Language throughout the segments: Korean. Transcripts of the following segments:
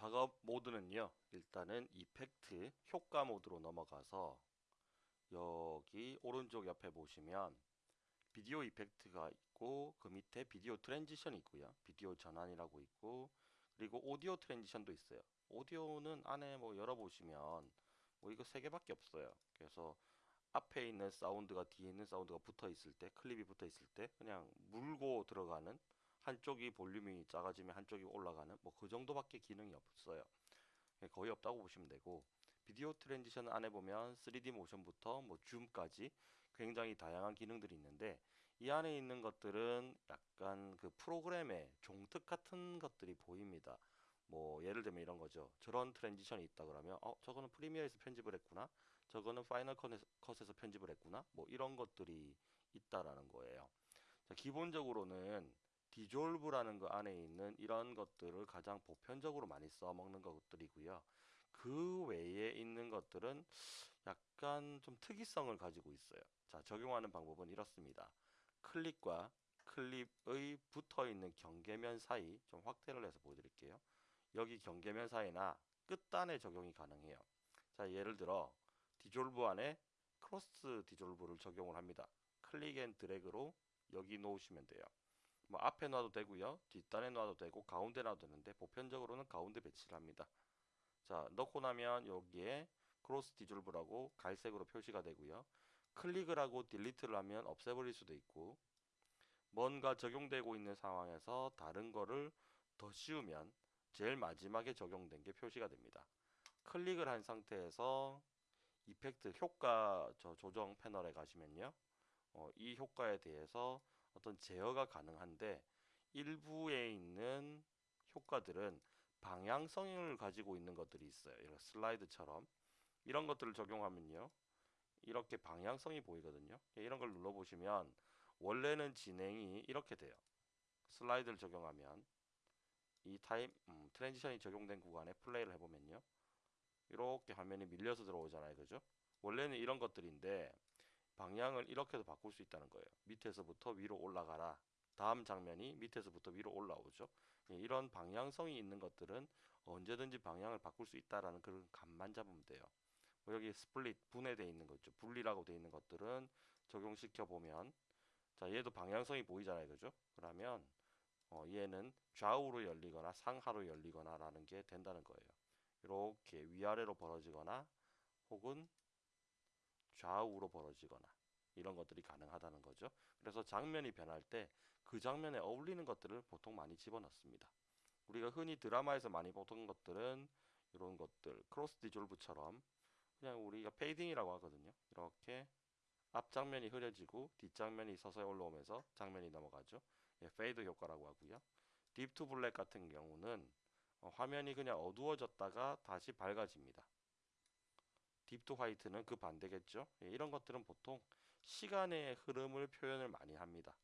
작업 모드는요. 일단은 effect 효과 모드로 넘어가서 여기 오른쪽 옆에 보시면 video effect가 있고 그 밑에 video transition이 있고요. 비디오 전환이라고 있고 그리고 audio transition도 있어요. 오디오는 안에 뭐 열어보시면 뭐 이거 세 개밖에 없어요. 그래서 앞에 있는 사운드가 뒤에 있는 사운드가 붙어 있을 때 클립이 붙어 있을 때 그냥 물고 들어가는 한쪽이 볼륨이 작아지면 한쪽이 올라가는 뭐 그 정도밖에 기능이 없어요. 예, 거의 없다고 보시면 되고 video transition 안에 보면 3D 모션부터 뭐 줌까지 굉장히 다양한 기능들이 있는데 이 안에 있는 것들은 약간 그 프로그램의 종특 같은 것들이 보입니다. 뭐 예를 들면 이런 거죠. 저런 transition이 있다 그러면 어 저거는 Premiere에서 편집을 했구나. 저거는 Final Cut에서 편집을 했구나. 뭐 이런 것들이 있다라는 거예요. 자, 기본적으로는 디졸브라는 거 안에 있는 이런 것들을 가장 보편적으로 많이 써먹는 것들이고요. 그 외에 있는 것들은 약간 좀 특이성을 가지고 있어요. 자, 적용하는 방법은 이렇습니다. 클립과 클립의 붙어 있는 경계면 사이 좀 확대를 해서 보여드릴게요. 여기 경계면 사이나 끝단에 적용이 가능해요. 자, 예를 들어 디졸브 안에 cross dissolve를 적용을 합니다. click and drag로 여기 놓으시면 돼요. 뭐 앞에 놔도 되고요. 뒷단에 놔도 되고 가운데 놔도 되는데 보편적으로는 가운데 배치를 합니다. 자, 넣고 나면 여기에 cross dissolve라고 갈색으로 표시가 되고요. 클릭을 하고 delete를 하면 없애버릴 수도 있고 뭔가 적용되고 있는 상황에서 다른 거를 더 씌우면 제일 마지막에 적용된 게 표시가 됩니다. 클릭을 한 상태에서 이펙트 효과 저 조정 패널에 가시면요. 어, 이 효과에 대해서 어떤 제어가 가능한데 일부에 있는 효과들은 방향성을 가지고 있는 것들이 있어요. 이런 슬라이드처럼 이런 것들을 적용하면요. 이렇게 방향성이 보이거든요. 이런 걸 눌러보시면 원래는 진행이 이렇게 돼요. 슬라이드를 적용하면 이 타임 음, transition이 적용된 구간에 플레이를 해보면요. 이렇게 화면이 밀려서 들어오잖아요. 그죠? 원래는 이런 것들인데 방향을 이렇게도 바꿀 수 있다는 거예요. 밑에서부터 위로 올라가라. 다음 장면이 밑에서부터 위로 올라오죠. 예, 이런 방향성이 있는 것들은 언제든지 방향을 바꿀 수 있다라는 그런 감만 잡으면 돼요. 뭐 여기 split 분해되어 있는 거 있죠. 분리라고 되어 있는 것들은 적용시켜 보면 자 얘도 방향성이 보이잖아요. 그죠? 그러면 어, 얘는 좌우로 열리거나 상하로 열리거나 라는 게 된다는 거예요. 이렇게 위아래로 벌어지거나 혹은 좌우로 벌어지거나 이런 것들이 가능하다는 거죠. 그래서 장면이 변할 때 그 장면에 어울리는 것들을 보통 많이 집어넣습니다. 우리가 흔히 드라마에서 많이 보던 것들은 이런 것들 cross dissolve처럼 그냥 우리가 fading이라고 하거든요. 이렇게 앞 장면이 흐려지고 뒷 장면이 서서히 올라오면서 장면이 넘어가죠. 예, fade 효과라고 하고요. dip to black 같은 경우는 어, 화면이 그냥 어두워졌다가 다시 밝아집니다. dip to white는 그 반대겠죠. 예, 이런 것들은 보통 시간의 흐름을 표현을 많이 합니다.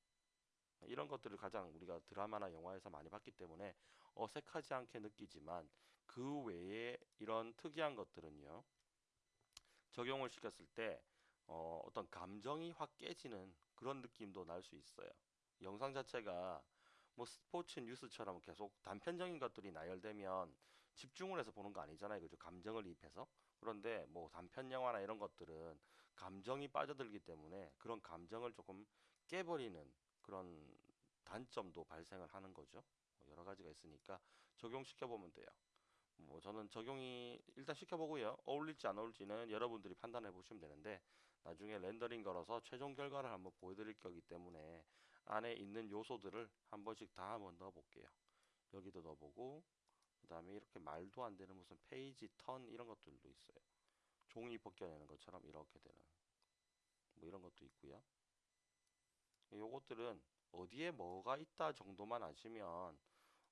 이런 것들을 가장 우리가 드라마나 영화에서 많이 봤기 때문에 어색하지 않게 느끼지만 그 외에 이런 특이한 것들은요. 적용을 시켰을 때 어, 어떤 감정이 확 깨지는 그런 느낌도 날 수 있어요. 영상 자체가 뭐 스포츠 뉴스처럼 계속 단편적인 것들이 나열되면 집중을 해서 보는 거 아니잖아요. 그죠? 감정을 입해서. 그런데 뭐 단편 영화나 이런 것들은 감정이 빠져들기 때문에 그런 감정을 조금 깨버리는 그런 단점도 발생을 하는 거죠. 뭐 여러 가지가 있으니까 적용시켜 보면 돼요. 뭐 저는 적용이 일단 시켜보고요. 어울릴지 안 어울릴지는 여러분들이 판단해 보시면 되는데 나중에 렌더링 걸어서 최종 결과를 한번 보여드릴 거기 때문에 안에 있는 요소들을 한 번씩 다 한번 넣어 볼게요. 여기도 넣어보고 그 다음에 이렇게 말도 안 되는 무슨 페이지 턴 이런 것들도 있어요. 종이 벗겨내는 것처럼 이렇게 되는 뭐 이런 것도 있고요. 요것들은 어디에 뭐가 있다 정도만 아시면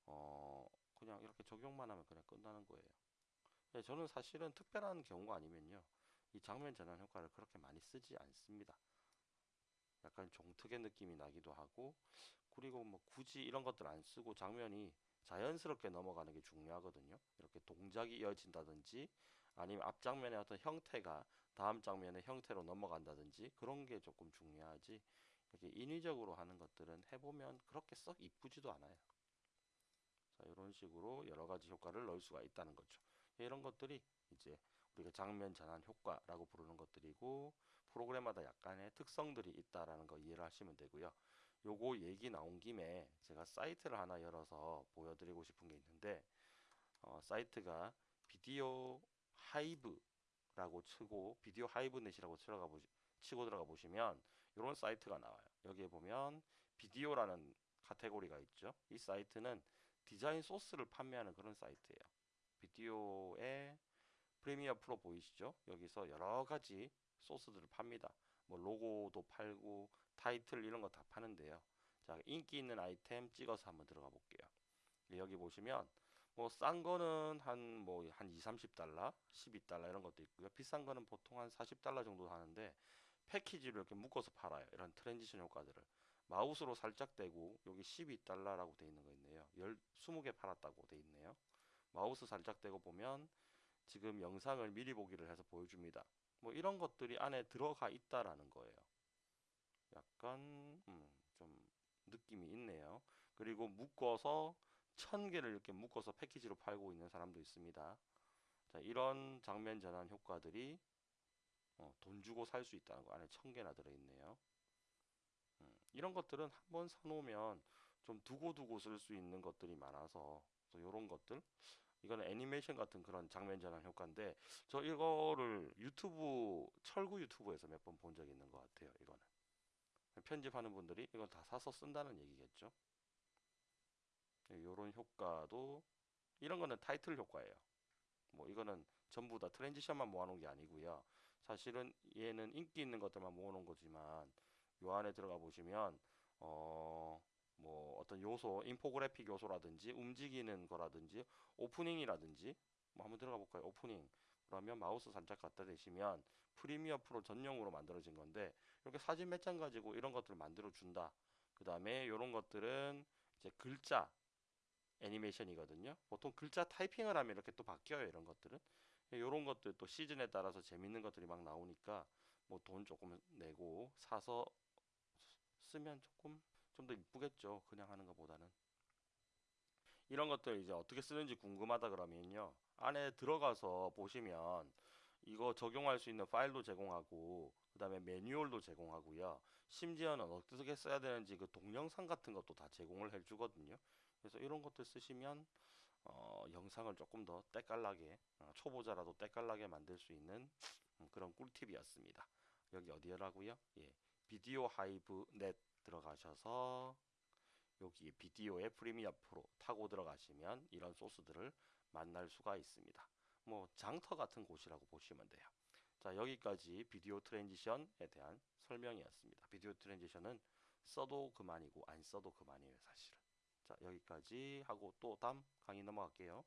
어 그냥 이렇게 적용만 하면 그냥 끝나는 거예요. 예, 저는 사실은 특별한 경우가 아니면요. 이 장면 전환 효과를 그렇게 많이 쓰지 않습니다. 약간 종특의 느낌이 나기도 하고 그리고 뭐 굳이 이런 것들 안 쓰고 장면이 자연스럽게 넘어가는 게 중요하거든요. 이렇게 동작이 이어진다든지 아니면 앞 장면의 어떤 형태가 다음 장면의 형태로 넘어간다든지 그런 게 조금 중요하지 이렇게 인위적으로 하는 것들은 해보면 그렇게 썩 이쁘지도 않아요. 자, 이런 식으로 여러 가지 효과를 넣을 수가 있다는 거죠. 이런 것들이 이제 우리가 장면 전환 효과라고 부르는 것들이고 프로그램마다 약간의 특성들이 있다라는 거 이해를 하시면 되고요. 요거 얘기 나온 김에 제가 사이트를 하나 열어서 보여드리고 싶은 게 있는데 어, 사이트가 비디오 하이브라고 치고 비디오 하이브넷이라고 들어가 보시, 치고 들어가 보시면 이런 사이트가 나와요. 여기에 보면 비디오라는 카테고리가 있죠. 이 사이트는 디자인 소스를 판매하는 그런 사이트예요. 비디오에 Premiere Pro 보이시죠? 여기서 여러 가지 소스들을 팝니다. 뭐 로고도 팔고 타이틀 이런 거 다 파는데요. 자, 인기 있는 아이템 찍어서 한번 들어가 볼게요. 여기 보시면 뭐 싼 거는 한 뭐 한 2, 30달러, 12달러 이런 것도 있고요. 비싼 거는 보통 한 40달러 정도 하는데 패키지로 이렇게 묶어서 팔아요. 이런 transition 효과들을. 마우스로 살짝 대고 여기 12달러라고 돼 있는 거 있네요. 10, 20개 팔았다고 돼 있네요. 마우스 살짝 대고 보면 지금 영상을 미리 보기를 해서 보여줍니다. 뭐 이런 것들이 안에 들어가 있다라는 거예요. 약간 음, 좀 느낌이 있네요. 그리고 묶어서 천 개를 이렇게 묶어서 패키지로 팔고 있는 사람도 있습니다. 자, 이런 장면 전환 효과들이 어, 돈 주고 살 수 있다는 거 안에 천 개나 들어있네요. 음, 이런 것들은 한번 사놓으면 좀 두고두고 쓸 수 있는 것들이 많아서 이런 것들 이거는 애니메이션 같은 그런 장면 전환 효과인데 저 이거를 유튜브 철구 유튜브에서 몇 번 본 적이 있는 것 같아요. 이거는 편집하는 분들이 이걸 다 사서 쓴다는 얘기겠죠. 이런 효과도 이런 거는 타이틀 효과예요. 뭐 이거는 전부 다 transition만 모아놓은 게 아니고요. 사실은 얘는 인기 있는 것들만 모아놓은 거지만 요 안에 들어가 보시면 어 뭐 어떤 요소, 인포그래픽 요소라든지 움직이는 거라든지 오프닝이라든지 뭐 한번 들어가 볼까요? 오프닝 그러면 마우스 살짝 갖다 대시면 Premiere Pro 전용으로 만들어진 건데 이렇게 사진 몇 장 가지고 이런 것들을 만들어 준다. 그 다음에 이런 것들은 이제 글자 애니메이션이거든요. 보통 글자 타이핑을 하면 이렇게 또 바뀌어요. 이런 것들은. 이런 것들 또 시즌에 따라서 재밌는 것들이 막 나오니까 뭐 돈 조금 내고 사서 쓰면 조금 좀 더 이쁘겠죠. 그냥 하는 것보다는. 이런 것들 이제 어떻게 쓰는지 궁금하다 그러면요. 안에 들어가서 보시면 이거 적용할 수 있는 파일도 제공하고 그 다음에 매뉴얼도 제공하고요. 심지어는 어떻게 써야 되는지 그 동영상 같은 것도 다 제공을 해주거든요. 그래서 이런 것들 쓰시면 어, 영상을 조금 더 때깔나게 어, 초보자라도 때깔나게 만들 수 있는 음, 그런 꿀팁이었습니다. 여기 어디라고요? 예, 비디오 하이브 넷 들어가셔서 여기 비디오의 프리미어 프로 타고 들어가시면 이런 소스들을 만날 수가 있습니다. 뭐 장터 같은 곳이라고 보시면 돼요. 자 여기까지 video transition에 대한 설명이었습니다. video transition은 써도 그만이고 안 써도 그만이에요 사실은. 자 여기까지 하고 또 다음 강의 넘어갈게요.